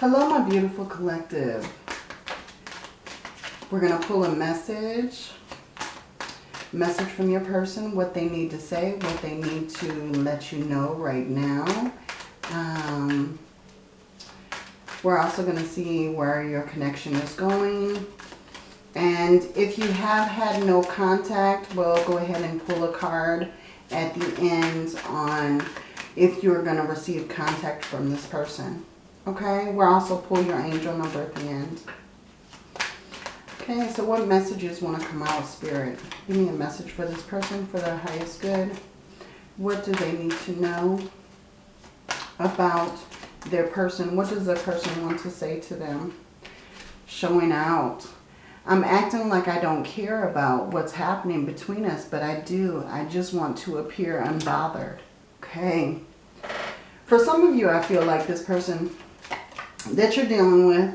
Hello, my beautiful collective. We're going to pull a message. Message from your person, what they need to say, what they need to let you know right now. Um, we're also going to see where your connection is going. And if you have had no contact, we'll go ahead and pull a card at the end on if you're going to receive contact from this person. Okay, we'll also pull your angel number at the end. Okay, so what messages want to come out spirit? Give me a message for this person for their highest good. What do they need to know about their person? What does the person want to say to them? Showing out. I'm acting like I don't care about what's happening between us, but I do. I just want to appear unbothered. Okay. For some of you, I feel like this person that you're dealing with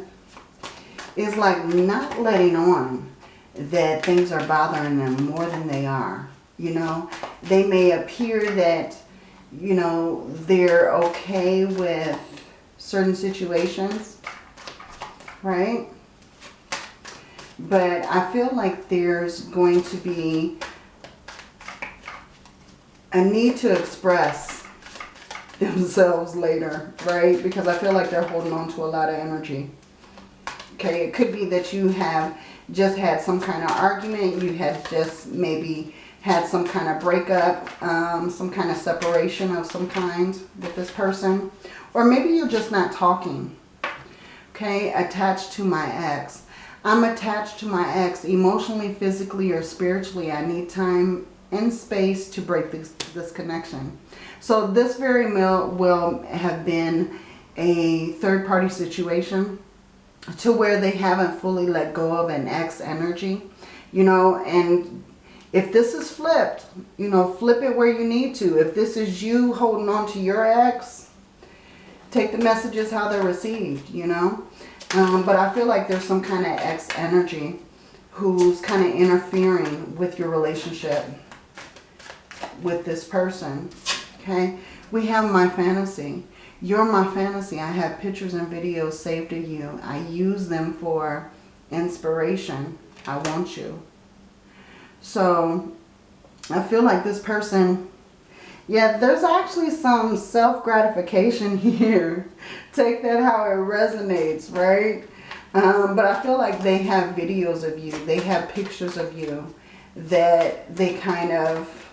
is like not letting on that things are bothering them more than they are. You know, they may appear that, you know, they're okay with certain situations, right? But I feel like there's going to be a need to express themselves later, right? Because I feel like they're holding on to a lot of energy. Okay, it could be that you have just had some kind of argument. You have just maybe had some kind of breakup, um, some kind of separation of some kind with this person. Or maybe you're just not talking. Okay, attached to my ex. I'm attached to my ex emotionally, physically, or spiritually. I need time and space to break this, this connection. So this very well will have been a third party situation to where they haven't fully let go of an ex energy, you know, and if this is flipped, you know, flip it where you need to. If this is you holding on to your ex, take the messages how they're received, you know. Um, but I feel like there's some kind of ex energy who's kind of interfering with your relationship with this person. Okay. We have my fantasy. You're my fantasy. I have pictures and videos saved of you. I use them for inspiration. I want you. So I feel like this person, yeah, there's actually some self-gratification here. Take that how it resonates, right? Um, but I feel like they have videos of you. They have pictures of you that they kind of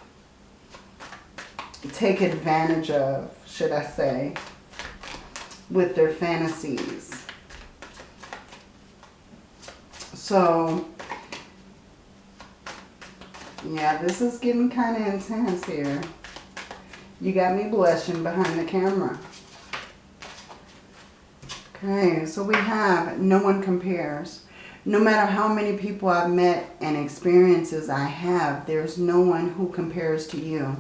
take advantage of, should I say with their fantasies. So, yeah, this is getting kind of intense here. You got me blushing behind the camera. Okay, so we have no one compares. No matter how many people I've met and experiences I have, there's no one who compares to you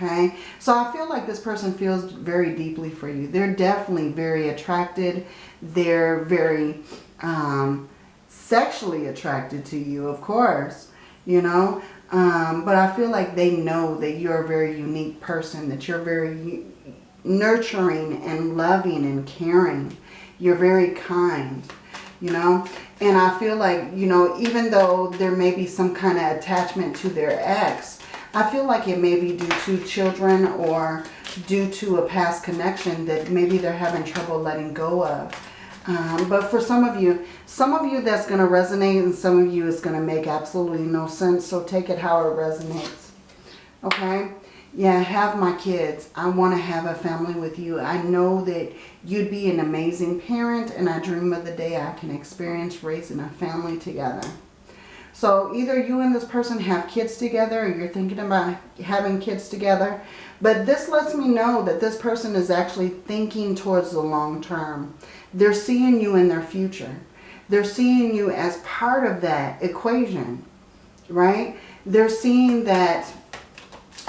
okay? So I feel like this person feels very deeply for you. They're definitely very attracted. They're very um, sexually attracted to you, of course, you know. Um, but I feel like they know that you're a very unique person, that you're very nurturing and loving and caring. You're very kind, you know. And I feel like, you know, even though there may be some kind of attachment to their ex, I feel like it may be due to children or due to a past connection that maybe they're having trouble letting go of. Um, but for some of you, some of you that's going to resonate and some of you is going to make absolutely no sense. So take it how it resonates. Okay? Yeah, have my kids. I want to have a family with you. I know that you'd be an amazing parent and I dream of the day I can experience raising a family together. So either you and this person have kids together or you're thinking about having kids together. But this lets me know that this person is actually thinking towards the long term. They're seeing you in their future. They're seeing you as part of that equation, right? They're seeing that,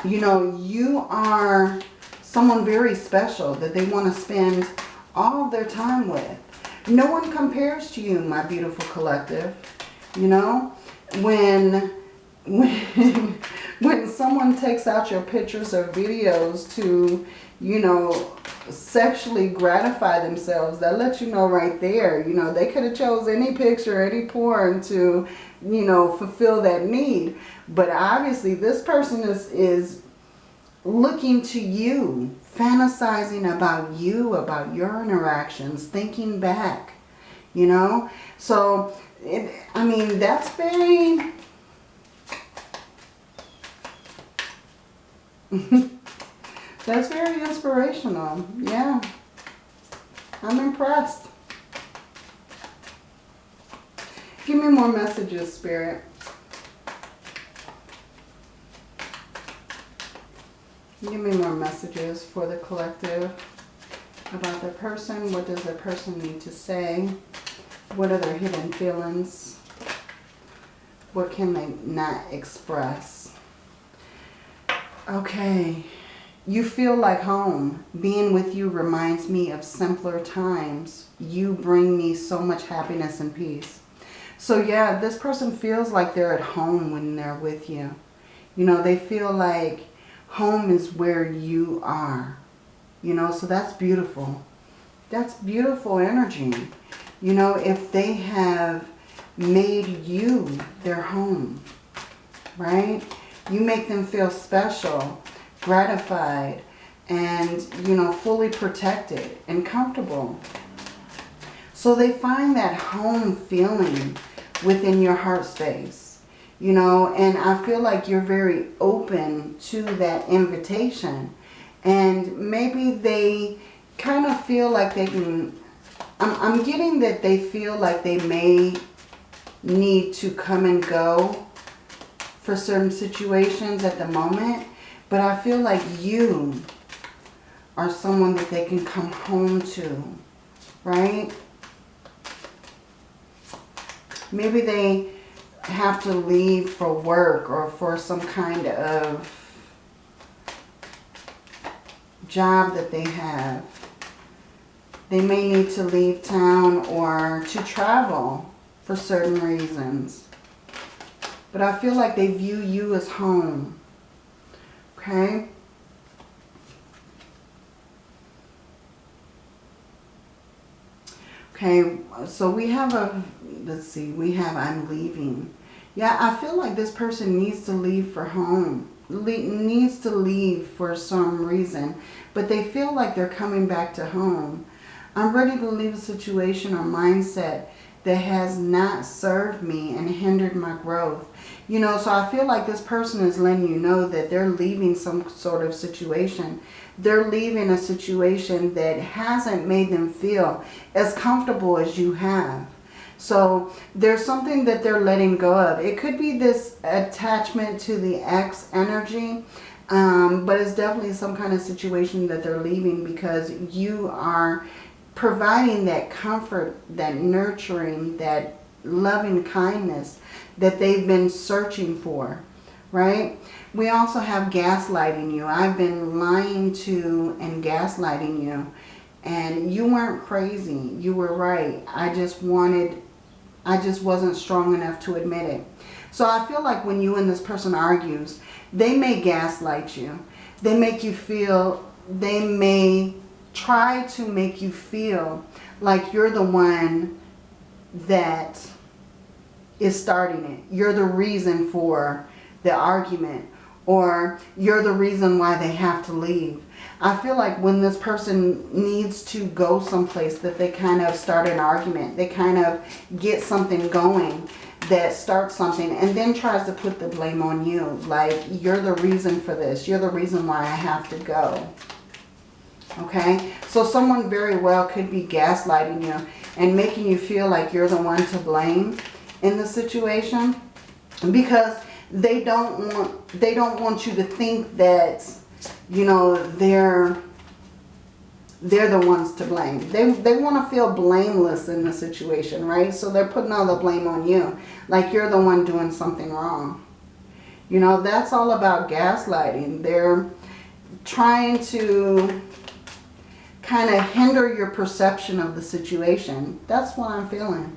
you know, you are someone very special that they want to spend all their time with. No one compares to you, my beautiful collective, you know? When when when someone takes out your pictures or videos to you know, sexually gratify themselves. That lets you know right there. You know, they could have chose any picture, any porn to, you know, fulfill that need. But obviously this person is, is looking to you, fantasizing about you, about your interactions, thinking back, you know. So, it, I mean, that's very... That's very inspirational. Yeah. I'm impressed. Give me more messages, Spirit. Give me more messages for the collective about the person. What does the person need to say? What are their hidden feelings? What can they not express? Okay. You feel like home. Being with you reminds me of simpler times. You bring me so much happiness and peace. So yeah, this person feels like they're at home when they're with you. You know, they feel like home is where you are. You know, so that's beautiful. That's beautiful energy. You know, if they have made you their home, right? You make them feel special gratified, and, you know, fully protected and comfortable. So they find that home feeling within your heart space, you know, and I feel like you're very open to that invitation. And maybe they kind of feel like they can, I'm, I'm getting that they feel like they may need to come and go for certain situations at the moment. But I feel like you are someone that they can come home to, right? Maybe they have to leave for work or for some kind of job that they have. They may need to leave town or to travel for certain reasons. But I feel like they view you as home. Okay. Okay, so we have a, let's see, we have I'm leaving. Yeah, I feel like this person needs to leave for home. Le needs to leave for some reason. But they feel like they're coming back to home. I'm ready to leave a situation or mindset that has not served me and hindered my growth. You know, so I feel like this person is letting you know that they're leaving some sort of situation. They're leaving a situation that hasn't made them feel as comfortable as you have. So there's something that they're letting go of. It could be this attachment to the ex energy. Um, but it's definitely some kind of situation that they're leaving because you are providing that comfort, that nurturing, that loving kindness that they've been searching for, right? We also have gaslighting you. I've been lying to and gaslighting you. And you weren't crazy. You were right. I just wanted, I just wasn't strong enough to admit it. So I feel like when you and this person argues, they may gaslight you. They make you feel, they may try to make you feel like you're the one that is starting it. You're the reason for the argument or you're the reason why they have to leave. I feel like when this person needs to go someplace that they kind of start an argument. They kind of get something going that starts something and then tries to put the blame on you. Like, you're the reason for this. You're the reason why I have to go. Okay? So someone very well could be gaslighting you and making you feel like you're the one to blame in the situation because they don't want they don't want you to think that you know they're they're the ones to blame. They, they want to feel blameless in the situation, right? So they're putting all the blame on you. Like you're the one doing something wrong. You know, that's all about gaslighting. They're trying to kind of hinder your perception of the situation. That's what I'm feeling.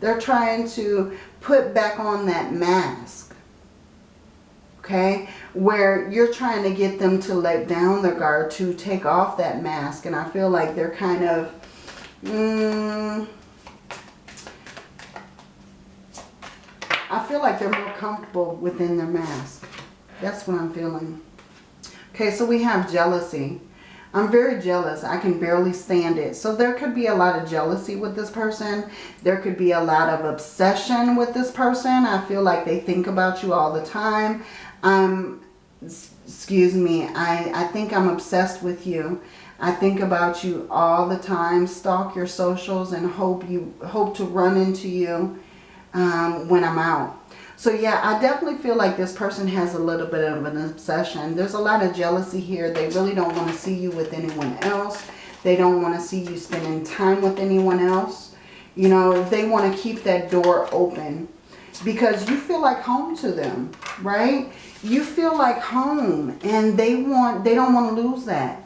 They're trying to put back on that mask. Okay. Where you're trying to get them to let down their guard, to take off that mask. And I feel like they're kind of, mm, I feel like they're more comfortable within their mask. That's what I'm feeling. Okay, so we have jealousy. I'm very jealous. I can barely stand it. So there could be a lot of jealousy with this person. There could be a lot of obsession with this person. I feel like they think about you all the time. Um, excuse me. I, I think I'm obsessed with you. I think about you all the time. Stalk your socials and hope you hope to run into you um, when I'm out. So yeah, I definitely feel like this person has a little bit of an obsession. There's a lot of jealousy here. They really don't want to see you with anyone else. They don't want to see you spending time with anyone else. You know, they want to keep that door open because you feel like home to them, right? You feel like home and they want, they don't want to lose that.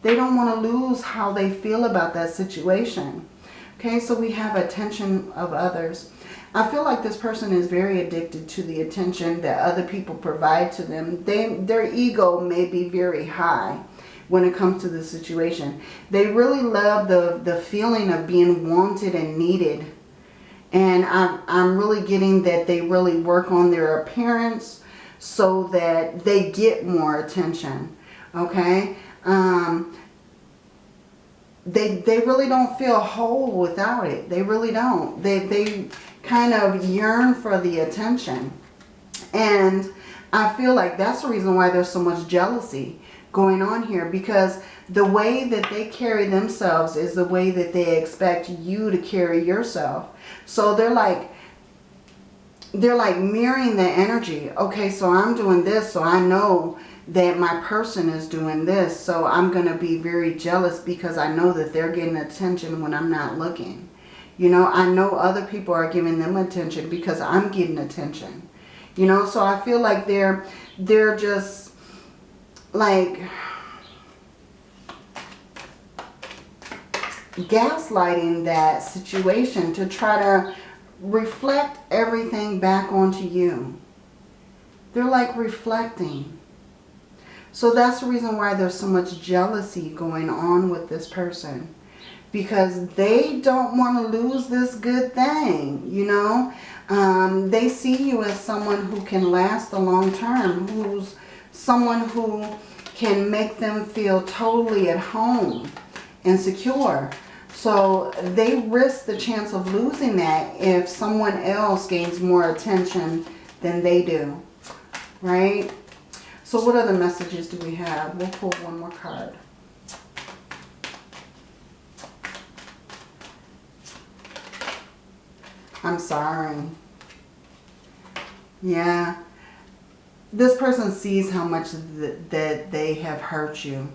They don't want to lose how they feel about that situation. Okay, so we have attention of others. I feel like this person is very addicted to the attention that other people provide to them. They, their ego may be very high when it comes to the situation. They really love the, the feeling of being wanted and needed. And I'm, I'm really getting that they really work on their appearance so that they get more attention. Okay? Um, they, they really don't feel whole without it. They really don't. They, they, kind of yearn for the attention. And I feel like that's the reason why there's so much jealousy going on here because the way that they carry themselves is the way that they expect you to carry yourself. So they're like, they're like mirroring the energy. Okay, so I'm doing this, so I know that my person is doing this. So I'm going to be very jealous because I know that they're getting attention when I'm not looking. You know, I know other people are giving them attention because I'm getting attention. You know, so I feel like they're, they're just like gaslighting that situation to try to reflect everything back onto you. They're like reflecting. So that's the reason why there's so much jealousy going on with this person because they don't want to lose this good thing, you know. Um, they see you as someone who can last a long term, who's someone who can make them feel totally at home and secure. So they risk the chance of losing that if someone else gains more attention than they do, right? So what other messages do we have? We'll pull one more card. I'm sorry. Yeah. This person sees how much th that they have hurt you.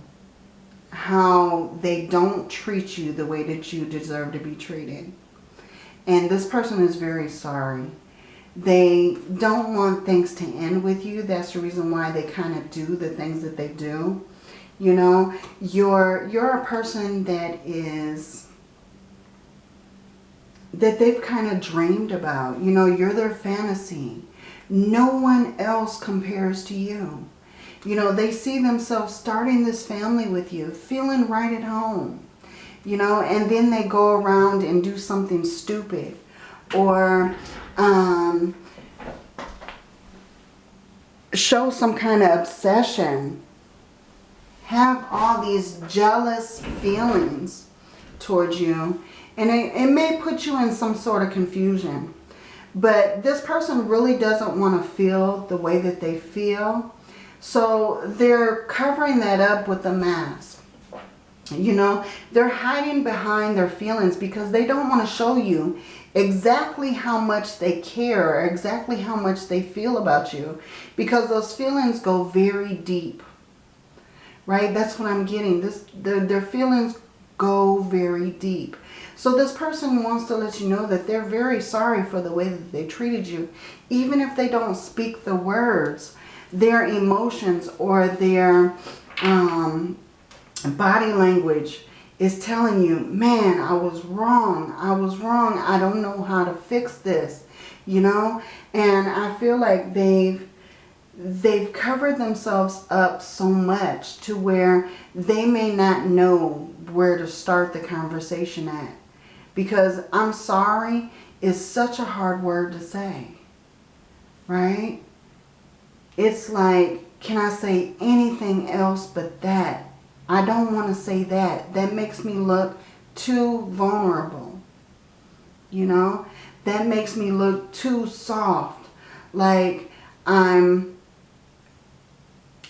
How they don't treat you the way that you deserve to be treated. And this person is very sorry. They don't want things to end with you. That's the reason why they kind of do the things that they do. You know, you're, you're a person that is that they've kind of dreamed about. You know, you're their fantasy. No one else compares to you. You know, they see themselves starting this family with you, feeling right at home. You know, and then they go around and do something stupid. Or um, show some kind of obsession. Have all these jealous feelings towards you and it, it may put you in some sort of confusion. But this person really doesn't want to feel the way that they feel. So they're covering that up with a mask. You know, they're hiding behind their feelings because they don't want to show you exactly how much they care or exactly how much they feel about you. Because those feelings go very deep. Right? That's what I'm getting. This, their, their feelings go very deep. So this person wants to let you know that they're very sorry for the way that they treated you. Even if they don't speak the words, their emotions or their um, body language is telling you, man, I was wrong. I was wrong. I don't know how to fix this, you know? And I feel like they've they've covered themselves up so much to where they may not know where to start the conversation at. Because I'm sorry is such a hard word to say. Right? It's like, can I say anything else but that? I don't want to say that. That makes me look too vulnerable. You know? That makes me look too soft. Like I'm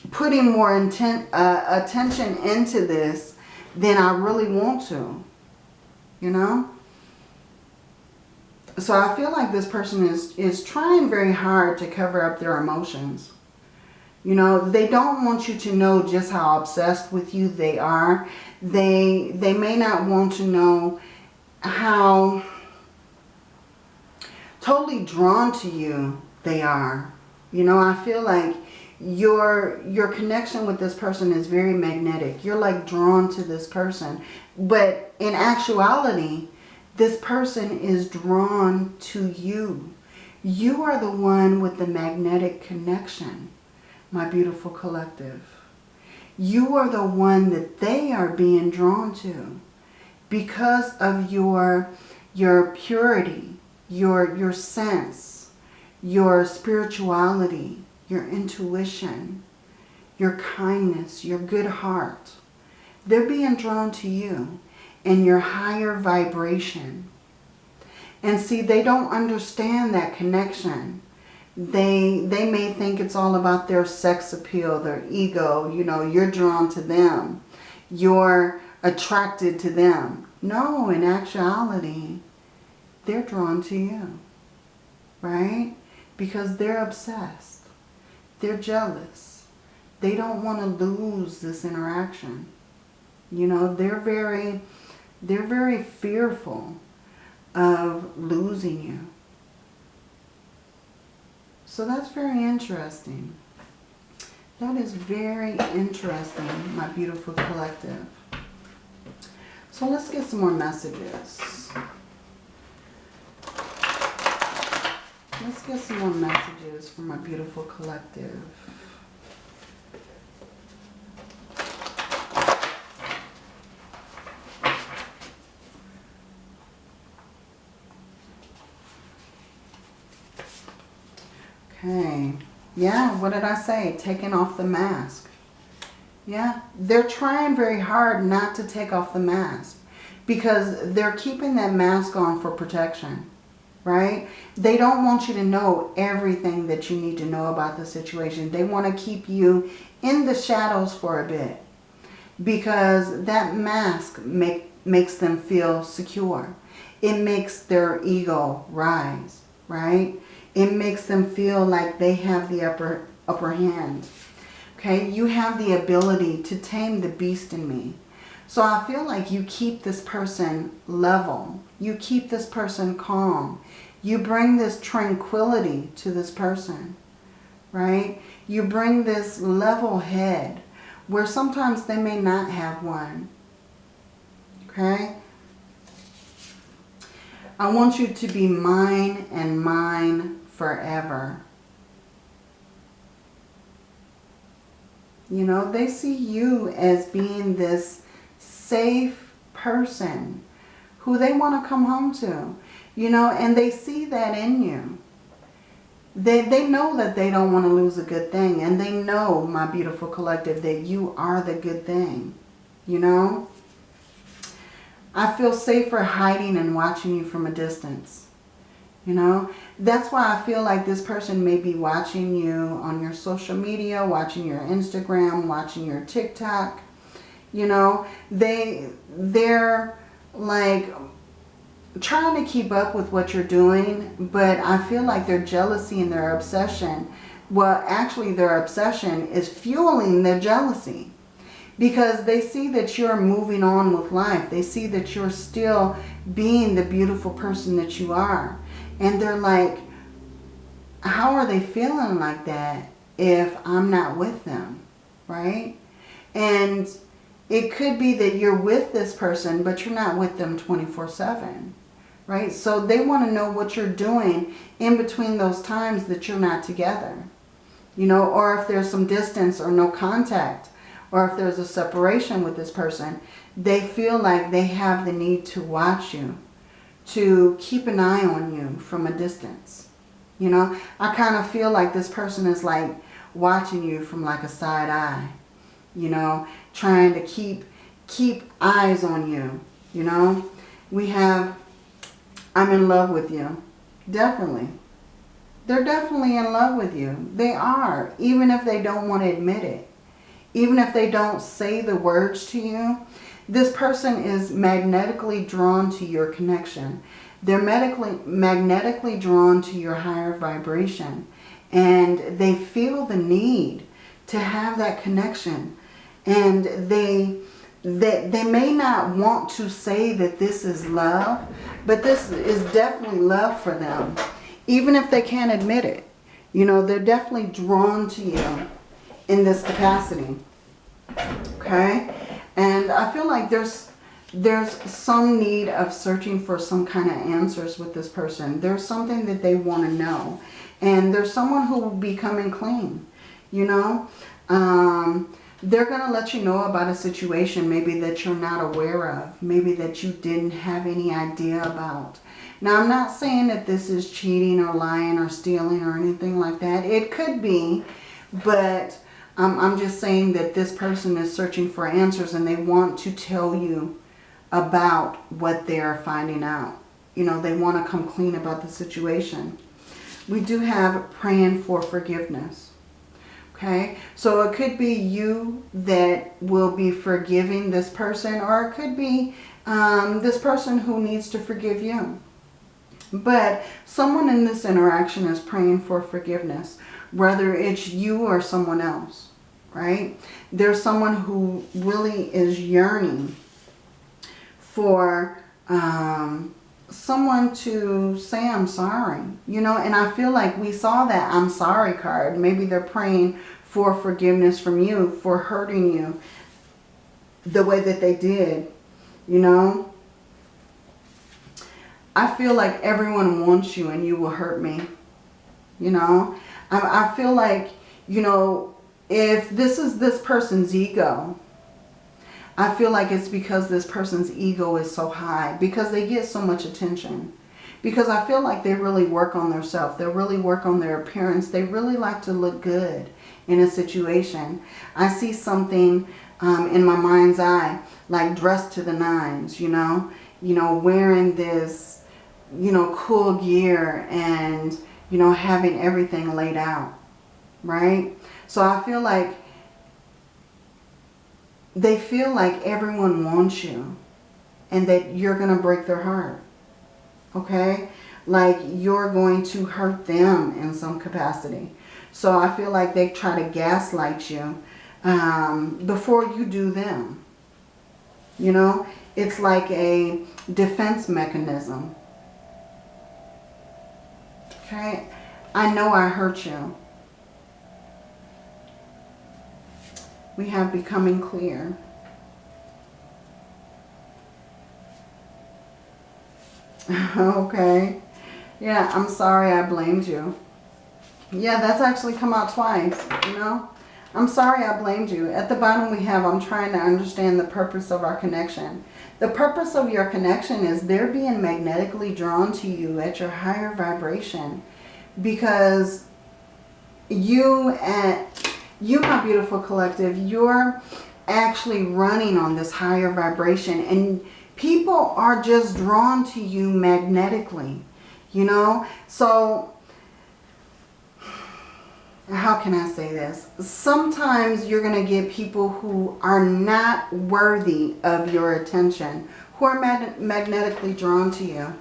putting more intent, uh, attention into this than I really want to. You know? So I feel like this person is, is trying very hard to cover up their emotions. You know, they don't want you to know just how obsessed with you they are. They, they may not want to know how totally drawn to you they are. You know, I feel like your your connection with this person is very magnetic. You're like drawn to this person. But in actuality, this person is drawn to you. You are the one with the magnetic connection, my beautiful collective. You are the one that they are being drawn to because of your, your purity, your, your sense, your spirituality, your intuition, your kindness, your good heart. They're being drawn to you and your higher vibration. And see, they don't understand that connection. They, they may think it's all about their sex appeal, their ego. You know, you're drawn to them. You're attracted to them. No, in actuality, they're drawn to you. Right? Because they're obsessed. They're jealous. They don't want to lose this interaction. You know, they're very, they're very fearful of losing you. So that's very interesting. That is very interesting, my beautiful collective. So let's get some more messages. Let's get some more messages from my beautiful collective. Okay. Yeah, what did I say? Taking off the mask. Yeah, they're trying very hard not to take off the mask because they're keeping that mask on for protection, right? They don't want you to know everything that you need to know about the situation. They want to keep you in the shadows for a bit because that mask make, makes them feel secure. It makes their ego rise, right? It makes them feel like they have the upper, upper hand. Okay, you have the ability to tame the beast in me. So I feel like you keep this person level. You keep this person calm. You bring this tranquility to this person, right? You bring this level head where sometimes they may not have one, okay? I want you to be mine and mine forever. You know, they see you as being this safe person who they want to come home to. You know, and they see that in you. They, they know that they don't want to lose a good thing. And they know, my beautiful collective, that you are the good thing. You know? I feel safer hiding and watching you from a distance. You know, that's why I feel like this person may be watching you on your social media, watching your Instagram, watching your TikTok. You know, they, they're like trying to keep up with what you're doing, but I feel like their jealousy and their obsession, well, actually their obsession is fueling their jealousy because they see that you're moving on with life. They see that you're still being the beautiful person that you are. And they're like, how are they feeling like that if I'm not with them, right? And it could be that you're with this person, but you're not with them 24-7, right? So they want to know what you're doing in between those times that you're not together, You know, or if there's some distance or no contact, or if there's a separation with this person, they feel like they have the need to watch you, to keep an eye on you from a distance. You know, I kind of feel like this person is like watching you from like a side eye. You know, trying to keep keep eyes on you. You know, we have I'm in love with you. Definitely. They're definitely in love with you. They are, even if they don't want to admit it. Even if they don't say the words to you, this person is magnetically drawn to your connection. They're medically, magnetically drawn to your higher vibration. And they feel the need to have that connection. And they, they, they may not want to say that this is love, but this is definitely love for them even if they can't admit it. You know, they're definitely drawn to you in this capacity. Okay? And I feel like there's there's some need of searching for some kind of answers with this person. There's something that they want to know. And there's someone who will be coming clean. You know? Um, they're going to let you know about a situation maybe that you're not aware of. Maybe that you didn't have any idea about. Now, I'm not saying that this is cheating or lying or stealing or anything like that. It could be, but um, I'm just saying that this person is searching for answers and they want to tell you about what they're finding out. You know, they want to come clean about the situation. We do have praying for forgiveness. Okay, so it could be you that will be forgiving this person or it could be um, this person who needs to forgive you. But someone in this interaction is praying for forgiveness, whether it's you or someone else, right? There's someone who really is yearning for um, someone to say I'm sorry, you know, and I feel like we saw that I'm sorry card. Maybe they're praying for forgiveness from you for hurting you the way that they did, you know. I feel like everyone wants you and you will hurt me. You know, I, I feel like, you know, if this is this person's ego, I feel like it's because this person's ego is so high. Because they get so much attention. Because I feel like they really work on themselves. They really work on their appearance. They really like to look good in a situation. I see something um, in my mind's eye, like dressed to the nines, you know. You know, wearing this you know, cool gear and, you know, having everything laid out, right? So I feel like they feel like everyone wants you and that you're going to break their heart, okay? Like you're going to hurt them in some capacity. So I feel like they try to gaslight you um, before you do them. You know, it's like a defense mechanism Okay? I know I hurt you. We have becoming clear. okay. Yeah, I'm sorry I blamed you. Yeah, that's actually come out twice, you know. I'm sorry I blamed you. At the bottom we have, I'm trying to understand the purpose of our connection. The purpose of your connection is they're being magnetically drawn to you at your higher vibration because you and you my beautiful collective you're actually running on this higher vibration and people are just drawn to you magnetically you know so how can I say this? Sometimes you're going to get people who are not worthy of your attention, who are mag magnetically drawn to you.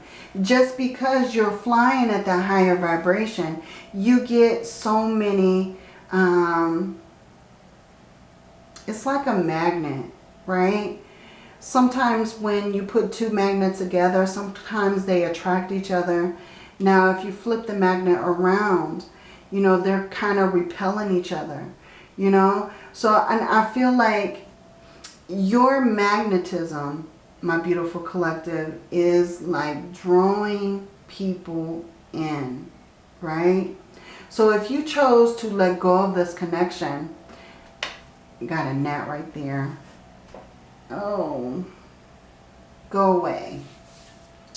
Just because you're flying at the higher vibration, you get so many, um, it's like a magnet, right? Sometimes when you put two magnets together, sometimes they attract each other. Now, if you flip the magnet around, you know, they're kind of repelling each other, you know. So, and I feel like your magnetism, my beautiful collective, is like drawing people in, right? So if you chose to let go of this connection, got a gnat right there. Oh, go away.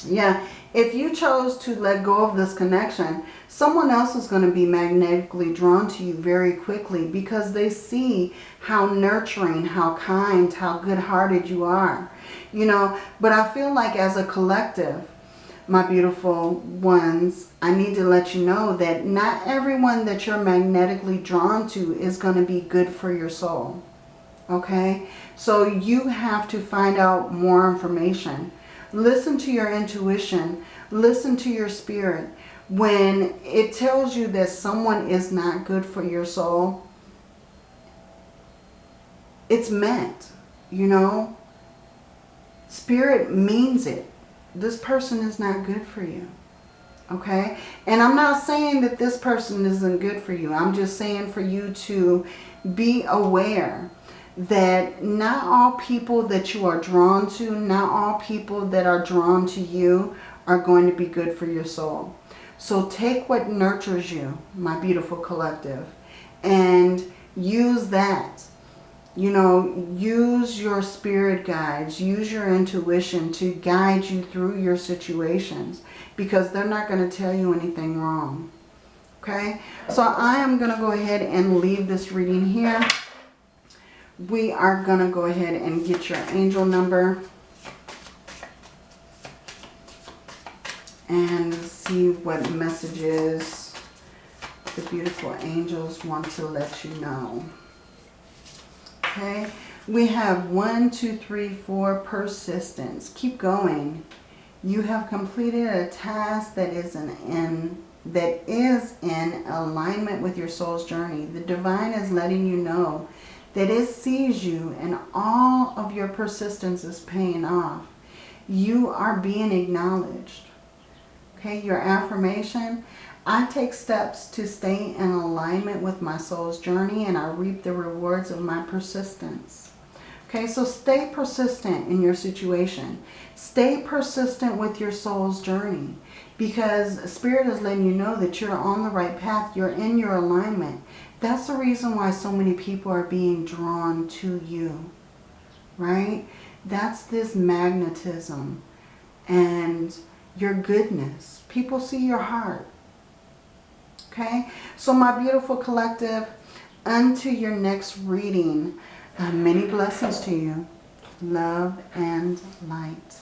Yeah, if you chose to let go of this connection, someone else is going to be magnetically drawn to you very quickly because they see how nurturing, how kind, how good-hearted you are. You know, but I feel like as a collective, my beautiful ones, I need to let you know that not everyone that you're magnetically drawn to is going to be good for your soul. Okay? So you have to find out more information. Listen to your intuition. Listen to your spirit. When it tells you that someone is not good for your soul, it's meant, you know. Spirit means it. This person is not good for you. Okay? And I'm not saying that this person isn't good for you. I'm just saying for you to be aware that not all people that you are drawn to, not all people that are drawn to you are going to be good for your soul. So take what nurtures you, my beautiful collective, and use that. You know, use your spirit guides, use your intuition to guide you through your situations because they're not going to tell you anything wrong. Okay, so I am going to go ahead and leave this reading here we are going to go ahead and get your angel number and see what messages the beautiful angels want to let you know. Okay, we have one, two, three, four, persistence. Keep going. You have completed a task that is an in that is in alignment with your soul's journey. The divine is letting you know that it sees you and all of your persistence is paying off. You are being acknowledged. Okay, your affirmation, I take steps to stay in alignment with my soul's journey and I reap the rewards of my persistence. Okay, so stay persistent in your situation. Stay persistent with your soul's journey because Spirit is letting you know that you're on the right path. You're in your alignment. That's the reason why so many people are being drawn to you, right? That's this magnetism and your goodness. People see your heart, okay? So my beautiful collective, unto your next reading, uh, many blessings to you. Love and light.